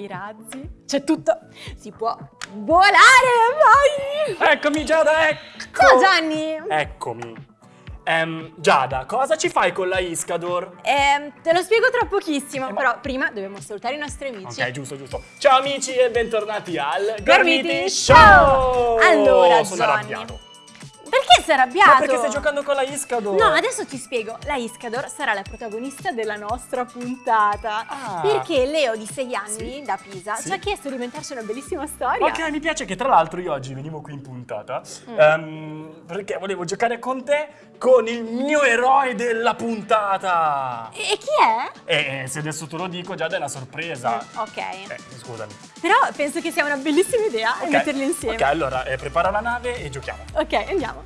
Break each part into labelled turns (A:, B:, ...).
A: i razzi, c'è tutto. Si può volare, vai!
B: Eccomi Giada, ecco!
A: Ciao Gianni!
B: Eccomi. Ehm, Giada, cosa ci fai con la Iscador?
A: Ehm, te lo spiego tra pochissimo, però prima dobbiamo salutare i nostri amici.
B: Ok, giusto, giusto. Ciao amici e bentornati al
A: Gormiti Show!
B: Show!
A: Allora,
B: sono
A: Gianni.
B: arrabbiato.
A: Perché sei arrabbiato?
B: Ma perché stai giocando con la Iscador?
A: No, adesso ti spiego. La Iscador sarà la protagonista della nostra puntata.
B: Ah.
A: Perché Leo di 6 anni
B: Sì.
A: da Pisa
B: Sì.
A: ci ha chiesto di inventarci una bellissima storia.
B: Ok, mi piace che tra l'altro io oggi venivo qui in puntata
A: Mm.
B: ehm, perché volevo giocare con te con il mio eroe della puntata.
A: E chi è?
B: E se adesso te lo dico, Giada è una sorpresa.
A: Ok.
B: Eh, scusami.
A: Però penso che sia una bellissima idea
B: Ok.
A: metterli insieme.
B: Ok, allora eh, prepara la nave e giochiamo.
A: Ok, andiamo.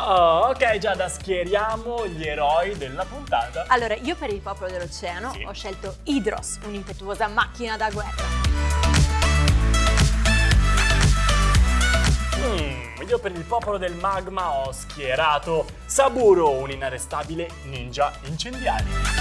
B: Oh, ok, Giada, schieriamo gli eroi della puntata.
A: Allora, io per il popolo dell'oceano
B: Sì.
A: ho scelto Hydros, un'impetuosa macchina da guerra.
B: Mm, io per il popolo del magma ho schierato Saburo, un inarrestabile ninja incendiario.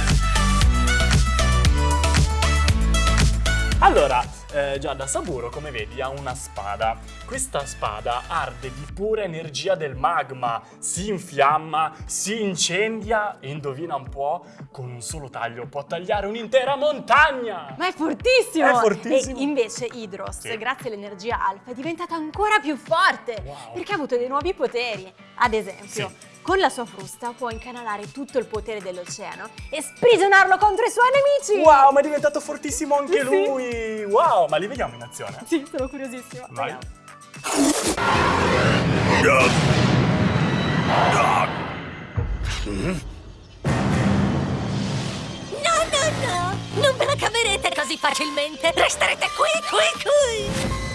B: Allora, eh, Giada, Saburo, come vedi, ha una spada. Questa spada arde di pura energia del magma, si infiamma, si incendia e indovina un po', con un solo taglio può tagliare un'intera montagna!
A: Ma è fortissimo!
B: È fortissimo.
A: E invece Hydros,
B: Sì.
A: grazie all'energia alfa, è diventato ancora più forte
B: Wow.
A: perché ha avuto dei nuovi poteri. Ad esempio,
B: Sì.
A: Con la sua frusta può incanalare tutto il potere dell'oceano e sprigionarlo contro i suoi nemici!
B: Wow, ma è diventato fortissimo anche
A: Sì.
B: lui! Wow, ma li vediamo in azione?
A: Sì, sono curiosissima.
B: Vai.
A: Vediamo.
C: No, no, no! Non ve la caverete così facilmente! Resterete qui, qui, qui!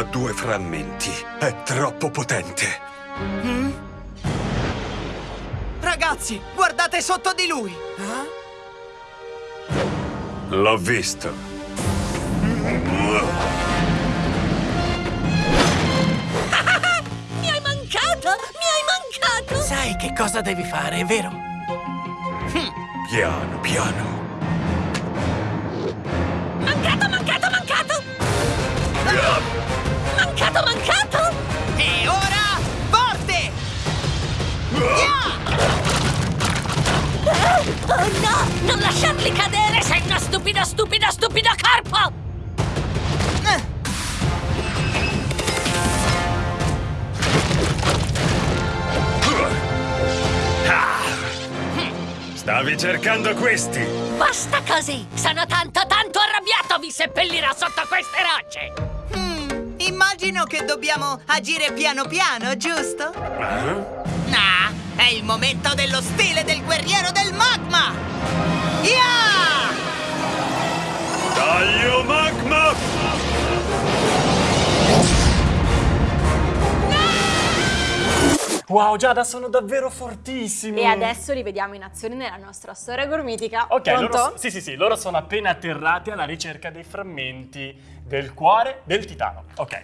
D: Ha due frammenti. È troppo potente.
E: Ragazzi, guardate sotto di lui.
D: L'ho visto.
C: Mi hai mancato! Mi hai mancato!
E: Sai che cosa devi fare, vero?
D: Piano, piano.
C: Mancato, mancato, mancato! Mancato, mancato!
E: E ora, forte!
C: Oh no! Non lasciarli cadere! Sei una stupida, stupida, stupida carpo!
D: Stavi cercando questi.
C: Basta così! Sono tanto, tanto arrabbiato! Vi seppellirò sotto queste rocce!
F: Immagino che dobbiamo agire piano piano, giusto?
D: Ah?
F: Ah, è il momento dello stile del guerriero del magma! Yeah!
D: Taglio magma!
B: Wow, Giada, sono davvero fortissimi!
A: E adesso li vediamo in azione nella nostra storia gormitica.
B: Ok, loro, sì, sì, sì, loro sono appena atterrati alla ricerca dei frammenti del cuore del titano. Ok.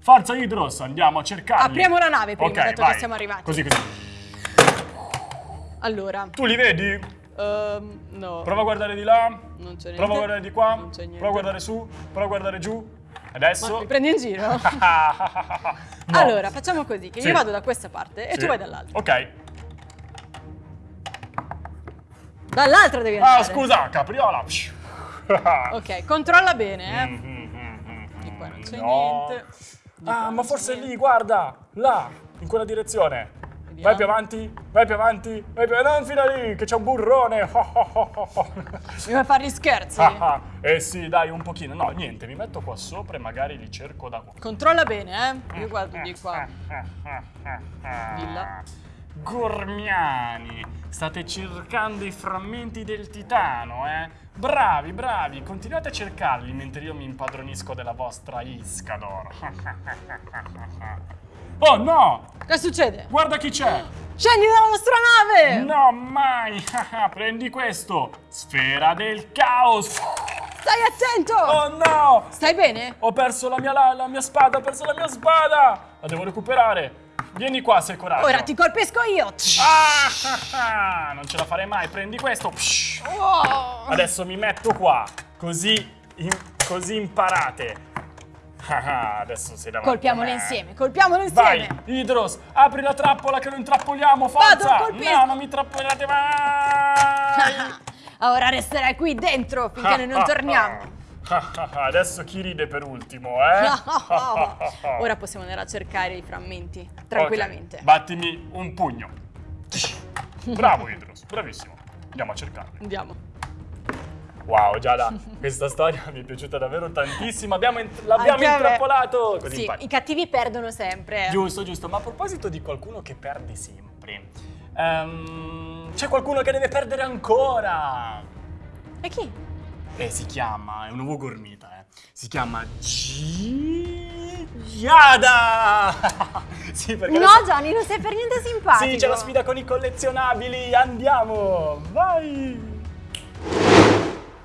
B: Forza Hydros, andiamo a cercarli.
A: Apriamo la nave prima,
B: Ok,
A: dato
B: vai.
A: che siamo arrivati.
B: Così, così.
A: Allora,
B: Tu li vedi?
A: ehm, no.
B: Prova a guardare di là.
A: Non c'è niente.
B: Prova a guardare di qua.
A: Non c'è niente.
B: Prova a guardare su. Prova a guardare giù. Adesso.
A: Ma mi prendi in giro?
B: No.
A: Allora, facciamo così, che
B: Sì.
A: io vado da questa parte e
B: Sì.
A: tu vai dall'altra.
B: Ok.
A: Dall'altra devi andare.
B: Ah, scusa, capriola.
A: Ok, controlla bene, eh.
B: Mm-hmm.
A: Di qua non c'è
B: No.
A: niente. Di
B: Ah, ma forse
A: niente.
B: lì, guarda, là, in quella direzione.
A: Vediamo.
B: Vai più avanti, vai più avanti, vai più Non fino a lì, che c'è un burrone.
A: Mi vuoi fare gli scherzi?
B: Ah, ah. eh sì, dai, un pochino. No, niente, mi metto qua sopra e magari li cerco da qua.
A: Controlla bene, eh. Io guardo di qua. Là.
B: Gormiani, state cercando i frammenti del titano, eh? Bravi, bravi, continuate a cercarli mentre io mi impadronisco della vostra Iscador. oh no!
A: Che succede?
B: Guarda chi c'è!
A: Scendi dalla nostra nave!
B: No, mai! Prendi questo! Sfera del caos!
A: Stai attento!
B: Oh no!
A: Stai bene?
B: Ho perso la mia, la, la mia spada, ho perso la mia spada! La devo recuperare! Vieni qua se hai coraggio!
A: Ora ti colpisco io!
B: Ah, non ce la farei mai, prendi questo! Psh.
A: Oh.
B: Adesso mi metto qua, così, in- così imparate. Ah, ah, adesso sei davanti.
A: Colpiamole insieme, colpiamole
B: Vai,
A: insieme!
B: Idros, apri la trappola che lo intrappoliamo, forza!
A: Vado, colpisco.
B: no, non mi trappolate mai!
A: Ora resterai qui dentro finché noi non torniamo.
B: Ah, Adesso chi ride per ultimo, eh?
A: Ora possiamo andare a cercare i frammenti tranquillamente.
B: Ok, battimi un pugno. Bravo Idros, bravissimo. Andiamo a cercarli.
A: Andiamo.
B: Wow, Giada, questa storia mi è piaciuta davvero tantissimo. L'abbiamo intrappolato. Così
A: Sì,
B: impari.
A: i cattivi perdono sempre.
B: Giusto, giusto. Ma a proposito di qualcuno che perde sempre, ehm, c'è qualcuno che deve perdere ancora.
A: E chi?
B: E si chiama, è un nuovo gormita, eh. Si chiama Gi- Giada! sì, perché
A: No,
B: adesso-
A: Johnny, non sei per niente simpatico.
B: Sì, c'è la sfida con i collezionabili, andiamo! Vai!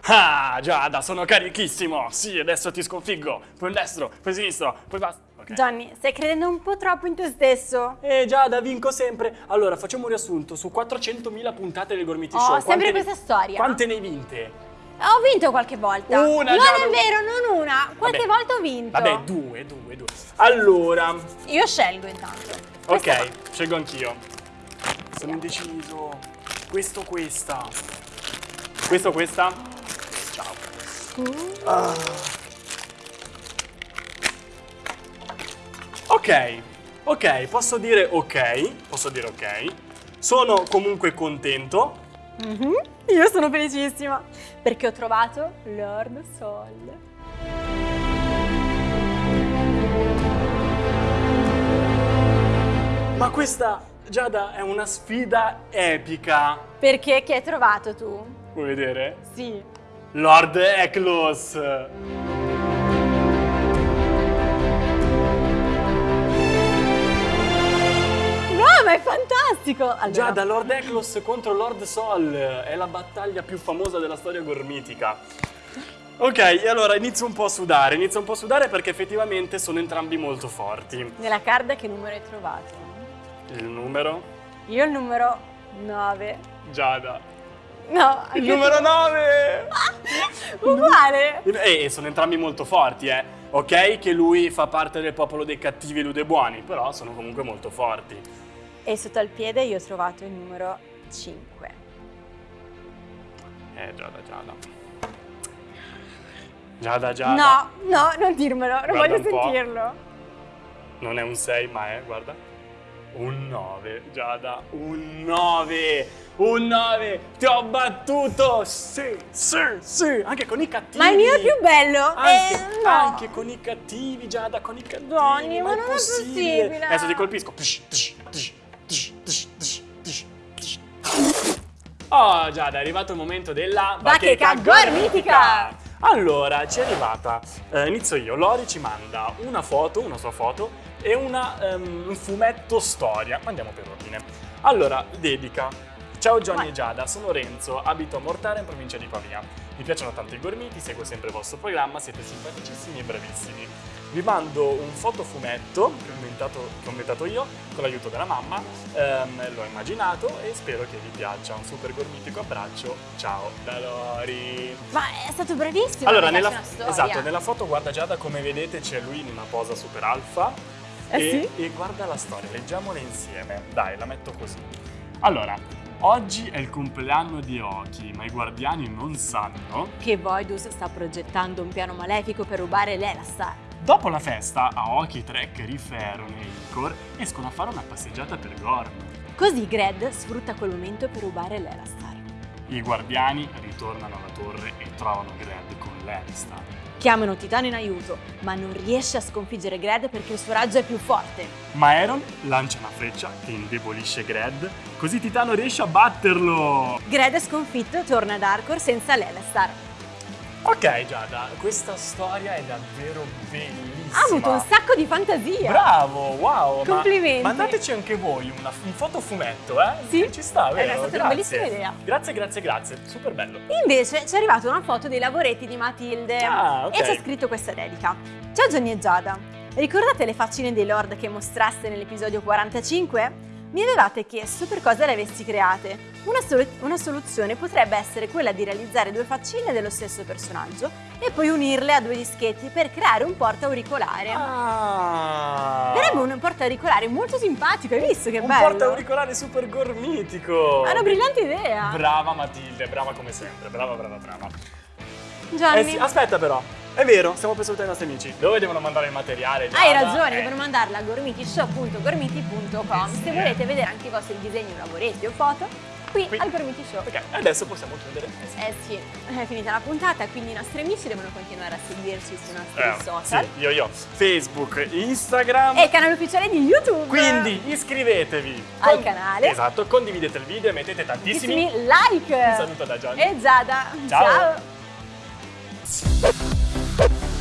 B: Ah, Giada, sono carichissimo! Sì, adesso ti sconfiggo! Poi destro, poi in sinistro, poi basta. Ok.
A: Johnny, stai credendo un po' troppo in te stesso.
B: Eh Giada, vinco sempre. Allora, facciamo un riassunto. Su 400.000 puntate del Gormiti
A: Oh,
B: Show.
A: sempre
B: quante ne-
A: questa storia.
B: Quante ne hai vinte?
A: Ho vinto qualche volta.
B: Una,
A: Non è
B: non-
A: vero, non una. Quante
B: Vabbè.
A: volte ho vinto?
B: Vabbè, due, due, due. Allora,
A: Io scelgo intanto.
B: ok, scelgo anch'io. Sono indeciso. Questo, questa. Questo, questa. Ciao. Ah. Ok, ok, posso dire ok. Posso dire ok. Sono comunque contento.
A: Mhm. Io sono felicissima perché ho trovato Lord Sol.
B: Ma questa, Giada, è una sfida epica.
A: Perché che hai trovato tu?
B: Vuoi vedere?
A: Sì.
B: Lord Eklos.
A: Fantastico! Allora,
B: Giada, Lord Eklos contro Lord Sol. È la battaglia più famosa della storia gormitica. Ok, e allora inizio un po' a sudare. Inizio un po' a sudare perché effettivamente sono entrambi molto forti.
A: nella card che numero hai trovato?
B: Il numero?
A: Io il numero 9.
B: Giada.
A: No,
B: Il numero
A: tu.
B: 9!
A: Uguale!
B: E sono entrambi molto forti, eh. Ok che lui fa parte del popolo dei cattivi e lui dei buoni, però sono comunque molto forti.
A: E sotto al piede io ho trovato il numero 5.
B: Eh, Giada, Giada. Giada, Giada.
A: No, no, non dirmelo, non
B: Guarda
A: voglio sentirlo.
B: Non è un 6, ma è, guarda. Un 9, Giada. Un 9. Un 9. Ti ho battuto. Sì, sì, sì. Anche con i cattivi.
A: Ma il mio è più bello.
B: Anche,
A: eh, no.
B: anche con i cattivi, Giada, con i cattivi.
A: Donny, ma
B: è
A: non è possibile.
B: Adesso ti colpisco. Tsh, tsh, Oh, Giada, è arrivato il momento della
A: Bacheca gormitica.
B: Allora, ci è arrivata. eh, inizio io. Lori ci manda una foto, una sua foto e una, ehm, un fumetto storia. Ma Andiamo per ordine. Allora, dedica. Ciao Johnny e Giada, sono Renzo, abito a Mortara in provincia di Pavia. Mi piacciono tanto i gormiti, seguo sempre il vostro programma, siete simpaticissimi e bravissimi. Vi mando un fotofumetto che ho inventato, che ho inventato io con l'aiuto della mamma, ehm, l'ho immaginato e spero che vi piaccia. Un super gormitico abbraccio, ciao da Lori!
A: Ma è stato bravissimo.
B: Allora, nella, esatto, nella foto guarda Giada come vedete c'è lui in una posa super alfa
A: Eh
B: e,
A: sì?
B: e guarda la storia, leggiamola insieme. Dai, la metto così. Allora, oggi è il compleanno di Oki, ma i guardiani non sanno.
A: Che Voidus sta progettando un piano malefico per rubare l'Elastar.
B: Dopo la festa, Aoki, Trek, Riferon e Icor escono a fare una passeggiata per Gorm.
A: Così Gred sfrutta quel momento per rubare l'Elastar.
B: I guardiani ritornano alla torre e trovano Gred con Lannister.
A: Chiamano Titano in aiuto, ma non riesce a sconfiggere Gred perché il suo raggio è più forte.
B: Ma Aeron lancia una freccia che indebolisce Gred, così Titano riesce a batterlo.
A: Gred è sconfitto e torna ad Arcor senza Lelestar.
B: Ok Giada, questa storia è davvero bellissima.
A: Ha avuto un sacco di fantasia.
B: Bravo, wow! ma
A: Complimenti.
B: mandateci anche voi una- un fotofumetto, eh?
A: Sì.
B: Ci sta,
A: È
B: vero?
A: stata una
B: Grazie.
A: bellissima idea.
B: Grazie, grazie, grazie. Super bello.
A: Invece ci è arrivata una foto dei lavoretti di Matilde
B: Ah, ok.
A: e c'è scritto questa dedica. Ciao Johnny e Giada, ricordate le faccine dei Lord che mostraste nell'episodio 45? Mi avevate chiesto per cosa le avessi create. Una, solu- una soluzione potrebbe essere quella di realizzare due faccine dello stesso personaggio e poi unirle a due dischetti per creare un porta auricolare.
B: Ah!
A: Sarebbe un porta auricolare molto simpatico, hai visto che
B: un
A: bello?
B: porta auricolare super gormitico.
A: È una brillante idea.
B: Brava Matilde, brava come sempre. Brava, brava, brava.
A: Gianni,
B: Eh sì, aspetta però. È vero, stiamo per salutare i nostri amici. Dove devono mandare il materiale?
A: Hai
B: Giada?
A: ragione,
B: Eh.
A: devono mandarla a gormitishow.gormiti.com
B: Eh
A: se volete vedere anche i vostri disegni, lavoretti o foto qui,
B: Qui.
A: al Gormiti Show.
B: Ok, adesso possiamo chiudere. Eh sì.
A: È finita la puntata, quindi i nostri amici devono continuare a seguirci sui nostri
B: Eh,
A: social
B: sì, io, io. Facebook, Instagram.
A: e il canale ufficiale di YouTube.
B: Quindi iscrivetevi
A: Al canale.
B: Esatto, condividete il video e mettete tantissimi.
A: Tantissimi like.
B: Un saluto da Gianni.
A: E Giada.
B: Ciao.
A: Ciao. you